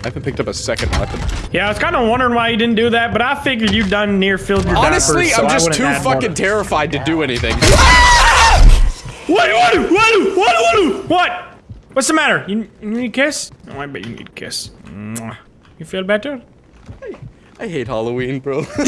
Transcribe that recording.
I haven't picked up a second weapon. Yeah, I was kind of wondering why you didn't do that, but I figured you done near filled your Honestly, diapers, so I'm just too fucking terrified to do anything. What? What? What? What? What? What? What's the matter? You, you need a kiss? Oh, I bet you need a kiss. You feel better? I hate Halloween, bro.